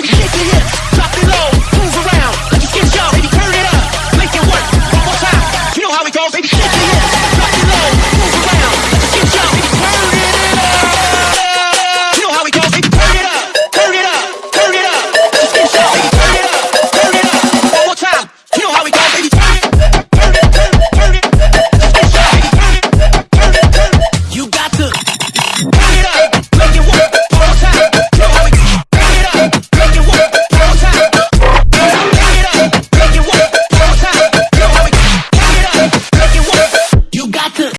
Make it, here.